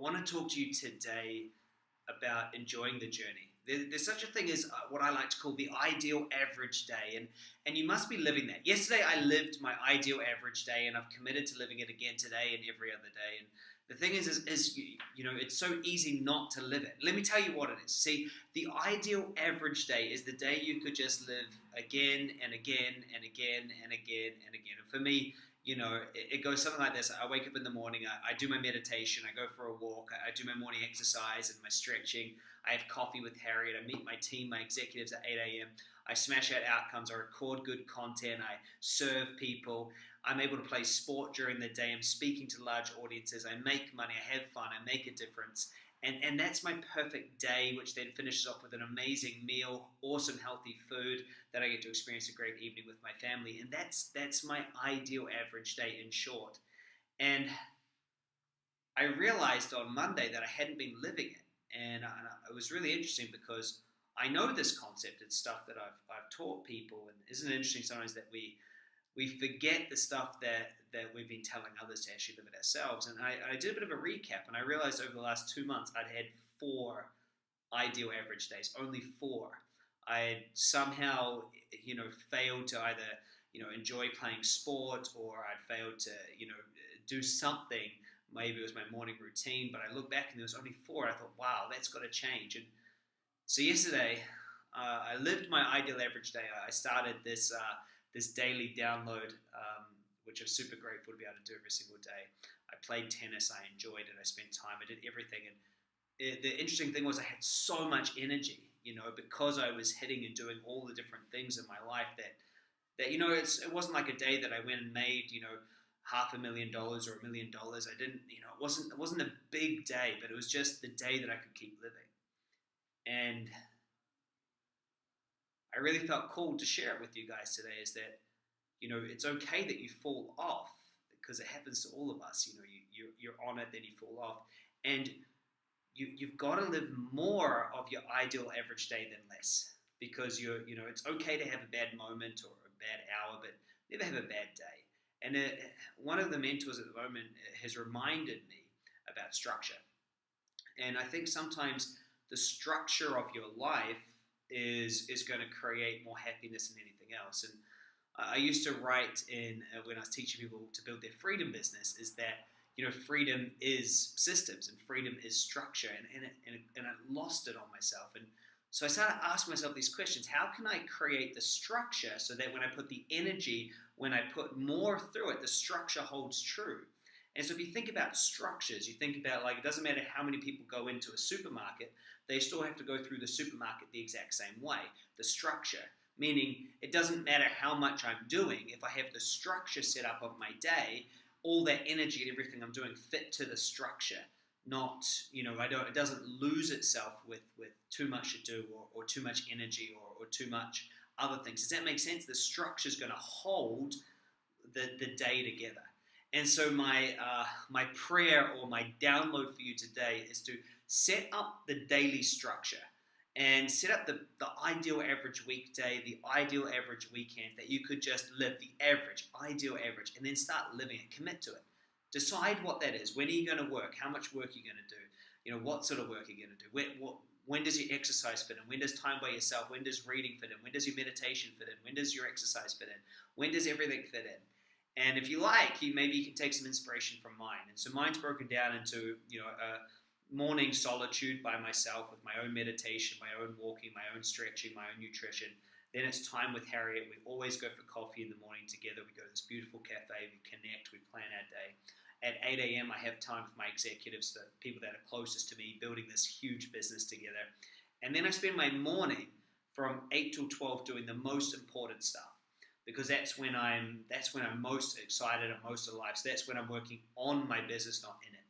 want to talk to you today about enjoying the journey. There, there's such a thing as uh, what I like to call the ideal average day, and and you must be living that. Yesterday, I lived my ideal average day, and I've committed to living it again today and every other day. And the thing is, is, is you, you know, it's so easy not to live it. Let me tell you what it is. See, the ideal average day is the day you could just live again and again and again and again and again. And for me, you know, it, it, goes something like this. I wake up in the morning, I, I do my meditation, I go for a walk, I, I, do my morning exercise and my stretching. I have coffee with Harriet, I meet my team, my executives at 8 a.m. I smash out outcomes, I record good content, I serve people. I'm able to play sport during the day, I'm speaking to large audiences, I make money, I have fun, I make a difference. And, and that's my perfect day, which then finishes off with an amazing meal, awesome healthy food that I get to experience a great evening with my family. And that's that's my ideal average day in short. And I realized on Monday that I hadn't been living it. And, it was really interesting because I know this concept. It's stuff that I've, I've taught people. And isn't it interesting sometimes that we we forget the stuff that that we've been telling others to actually live it ourselves. And I, I did a bit of a recap, and I realized over the last two months I'd had four ideal average days, only four. I somehow, you know, failed to either, you know, enjoy playing sport or I'd failed to, you know, do something. Maybe it was my morning routine, but I look back and there was only four. I thought, wow, that's got to change. And so yesterday, uh, I lived my ideal average day. I started this uh, this daily download um, which I'm super grateful to be able to do every single day. I played tennis, I enjoyed it, I spent time, I did everything. And it, the interesting thing was I had so much energy, you know, because I was hitting and doing all the different things in my life that, that you know, it's, it wasn't like a day that I went and made, you know, half a million dollars or a million dollars. I didn't, you know, it wasn't, it wasn't a big day, but it was just the day that I could keep living. And I really felt called to share it with you guys today is that you know, it's okay that you fall off because it happens to all of us. You know, you, you, you're on it, then you fall off. And you, you've got to live more of your ideal average day than less because you're, you know, it's okay to have a bad moment or a bad hour, but never have a bad day. And it, one of the mentors at the moment uh, has reminded me about structure. And I think sometimes the structure of your life is, is going to create more happiness than anything else. And I used to write in uh, when I was teaching people to build their freedom business is that you know freedom is systems and freedom is structure. And and, and, and I lost it on myself. And so I started asking myself these questions. How can I create the structure so that when I put the energy when I put more through it the structure holds true and so if you think about structures you think about like it doesn't matter how many people go into a supermarket they still have to go through the supermarket the exact same way the structure meaning it doesn't matter how much I'm doing, if I have the structure set up of my day, all that energy and everything I'm doing fit to the structure. Not, you know, I don't. It doesn't lose itself with with too much to do or, or too much energy or, or too much other things. Does that make sense? The structure is going to hold the the day together. And so my uh, my prayer or my download for you today is to set up the daily structure and set up the, the ideal average weekday, the ideal average weekend that you could just live the average, ideal average, and then start living it. Commit to it. Decide what that is. When are you going to work? How much work are you going to do? You know, what sort of work are you going to do? When, what, when does your exercise fit in? When does time by yourself? When does reading fit in? When does your meditation fit in? When does your exercise fit in? When does everything fit in? And if you like, you maybe you can take some inspiration from mine. And so mine's broken down into you know a morning solitude by myself with my own meditation, my own walking, my own stretching, my own nutrition. Then it's time with Harriet. We always go for coffee in the morning together. We go to this beautiful cafe, we connect, we plan our day. At 8 a.m., I have time for my executives, the people that are closest to me, building this huge business together. And then I spend my morning from 8 till 12 doing the most important stuff because that's when I'm that's when I'm most excited and most alive. So that's when I'm working on my business, not in it.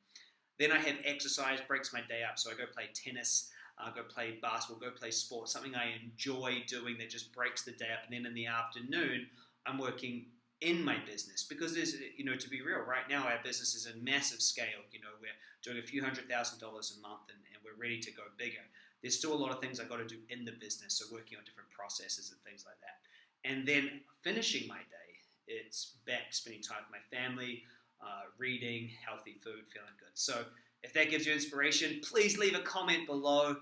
Then I have exercise, breaks my day up. So I go play tennis, uh, go play basketball, go play sports, something I enjoy doing that just breaks the day up. And then in the afternoon, I'm working in my business because there's, you know, to be real, right now our business is a massive scale. You know, we're doing a few hundred thousand dollars a month and, and we're ready to go bigger. There's still a lot of things I got to do in the business, so working on different processes and things like that. And then finishing my day, it's back spending time with my family, uh, reading, healthy food, feeling good. So if that gives you inspiration, please leave a comment below.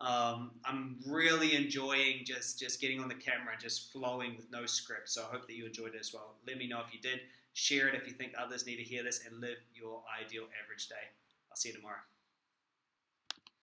Um, I'm really enjoying just just getting on the camera, just flowing with no script. So I hope that you enjoyed it as well. Let me know if you did. Share it if you think others need to hear this, and live your ideal average day. I'll see you tomorrow.